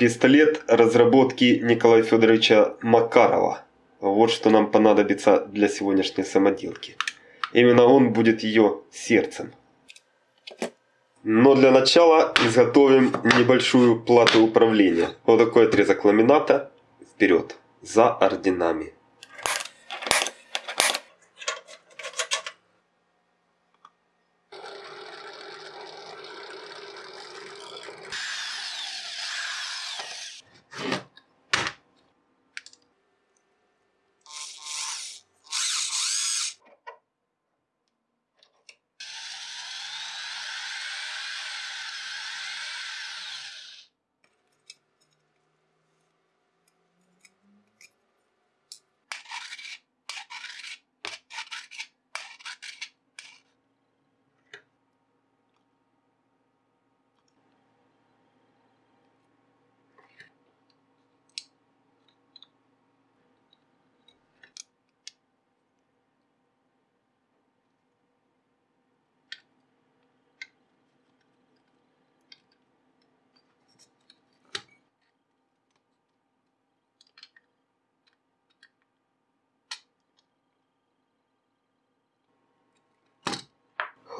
Пистолет разработки Николая Федоровича Макарова. Вот что нам понадобится для сегодняшней самоделки. Именно он будет ее сердцем. Но для начала изготовим небольшую плату управления. Вот такой отрезок ламината. Вперед. За орденами.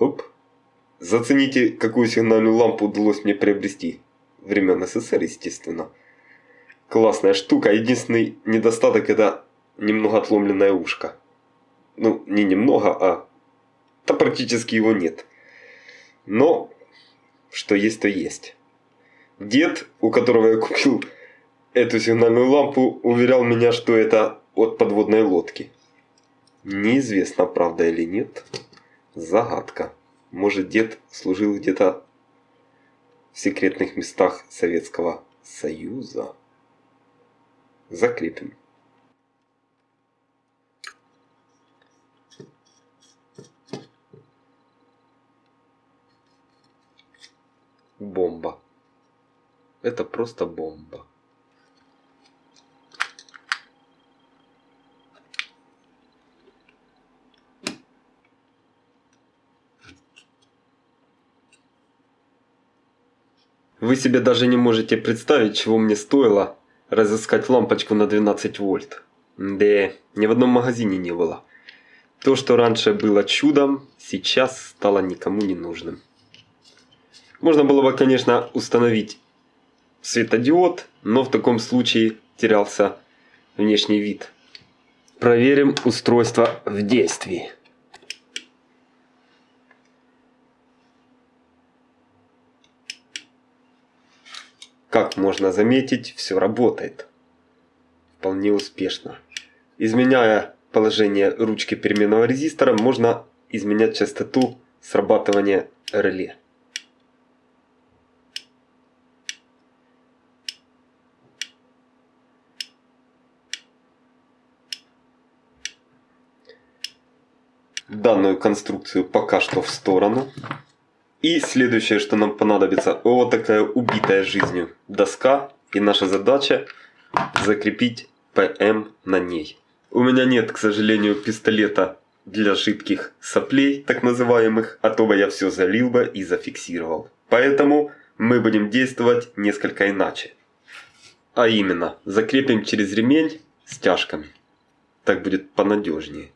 Хоп. Зацените, какую сигнальную лампу удалось мне приобрести. Времен СССР, естественно. Классная штука. Единственный недостаток это немного отломленное ушко. Ну, не немного, а... Да практически его нет. Но, что есть, то есть. Дед, у которого я купил эту сигнальную лампу, уверял меня, что это от подводной лодки. Неизвестно, правда или нет. Загадка. Может, дед служил где-то в секретных местах Советского Союза? Закрепим. Бомба. Это просто бомба. Вы себе даже не можете представить, чего мне стоило разыскать лампочку на 12 вольт. Да, ни в одном магазине не было. То, что раньше было чудом, сейчас стало никому не нужным. Можно было бы, конечно, установить светодиод, но в таком случае терялся внешний вид. Проверим устройство в действии. Как можно заметить, все работает. Вполне успешно. Изменяя положение ручки переменного резистора, можно изменять частоту срабатывания реле. Данную конструкцию пока что в сторону. И следующее, что нам понадобится, вот такая убитая жизнью доска. И наша задача закрепить ПМ на ней. У меня нет, к сожалению, пистолета для жидких соплей, так называемых, а то бы я все залил бы и зафиксировал. Поэтому мы будем действовать несколько иначе. А именно, закрепим через ремень стяжками. Так будет понадежнее.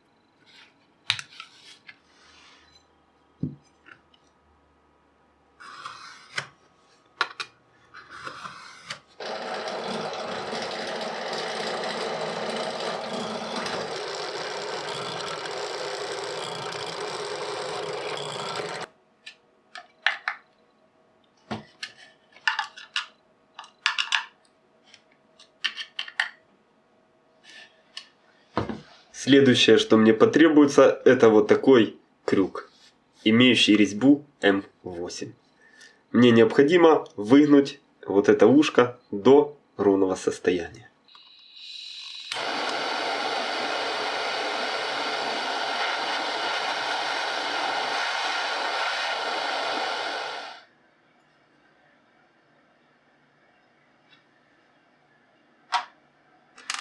Следующее, что мне потребуется, это вот такой крюк, имеющий резьбу М8. Мне необходимо выгнуть вот это ушко до ровного состояния.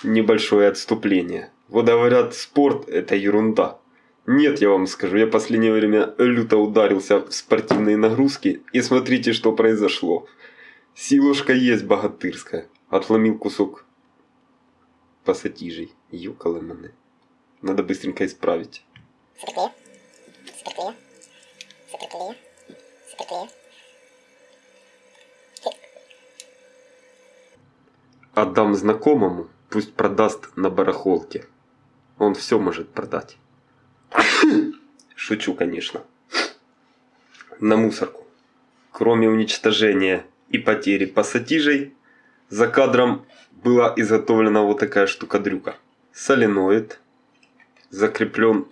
Небольшое отступление. Вот говорят, спорт – это ерунда. Нет, я вам скажу, я последнее время люто ударился в спортивные нагрузки, и смотрите, что произошло. Силушка есть богатырская. Отломил кусок пассатижей. Юкалы мене. Надо быстренько исправить. Суперклея. Суперклея. Суперклея. Суперклея. Отдам знакомому, пусть продаст на барахолке. Он все может продать. Шучу, конечно. На мусорку. Кроме уничтожения и потери пассатижей, за кадром была изготовлена вот такая штука-дрюка. Соленоид закреплен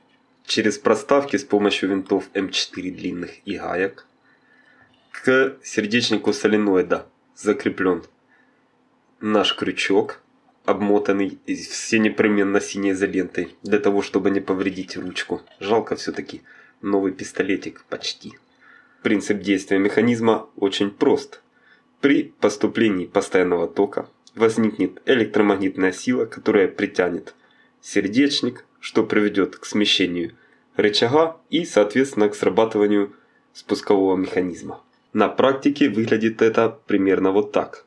через проставки с помощью винтов М4 длинных и гаек. К сердечнику соленоида закреплен наш крючок, обмотанный все непременно синей изолентой, для того, чтобы не повредить ручку. Жалко все-таки новый пистолетик почти. Принцип действия механизма очень прост. При поступлении постоянного тока возникнет электромагнитная сила, которая притянет сердечник, что приведет к смещению рычага и, соответственно, к срабатыванию спускового механизма. На практике выглядит это примерно вот так.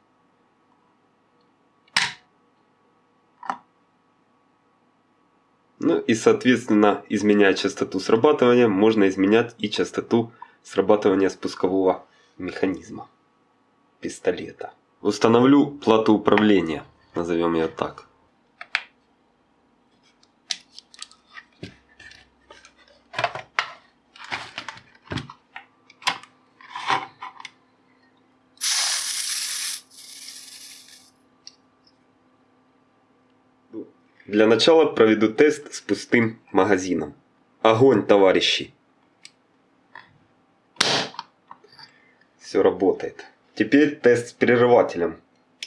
Ну и, соответственно, изменяя частоту срабатывания, можно изменять и частоту срабатывания спускового механизма пистолета. Установлю плату управления, назовем ее так. Для начала проведу тест с пустым магазином. Огонь, товарищи! Все работает. Теперь тест с прерывателем.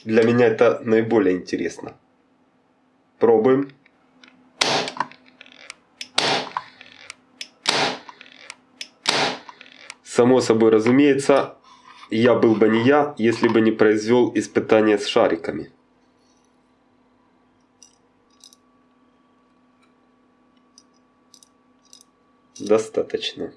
Для меня это наиболее интересно. Пробуем. Само собой разумеется, я был бы не я, если бы не произвел испытания с шариками. Достаточно.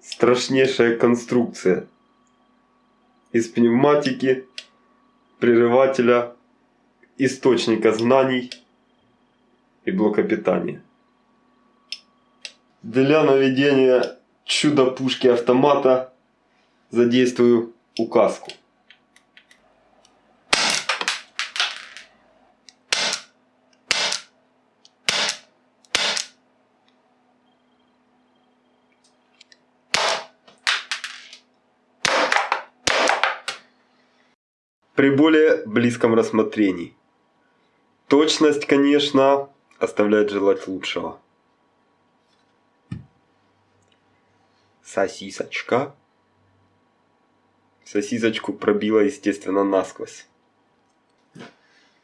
Страшнейшая конструкция. Из пневматики, прерывателя, источника знаний и блока питания. Для наведения чудо-пушки автомата задействую указку. При более близком рассмотрении. Точность, конечно, оставляет желать лучшего. Сосисочка. Сосисочку пробила, естественно, насквозь.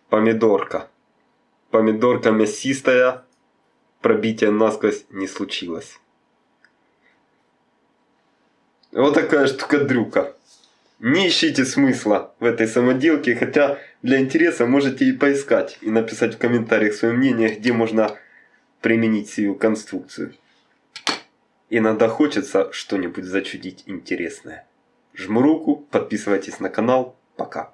Помидорка. Помидорка мясистая. Пробития насквозь не случилось. Вот такая штука-дрюка. Не ищите смысла в этой самоделке, хотя для интереса можете и поискать, и написать в комментариях свое мнение, где можно применить сию конструкцию. Иногда хочется что-нибудь зачудить интересное. Жму руку, подписывайтесь на канал. Пока.